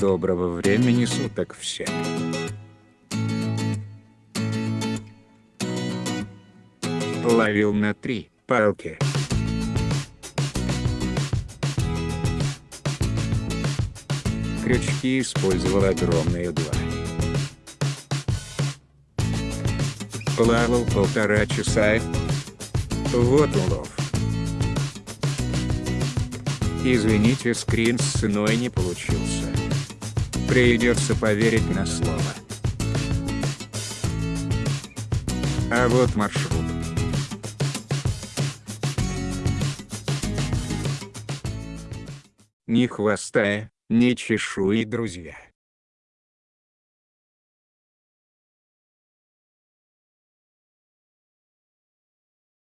Доброго времени суток всем. Ловил на три палки. Крючки использовал огромные два. Плавал полтора часа. Вот улов. Извините, скрин с ценой не получился. Придется поверить на слово. А вот маршрут. Ни хвоста, ни чешуи, друзья.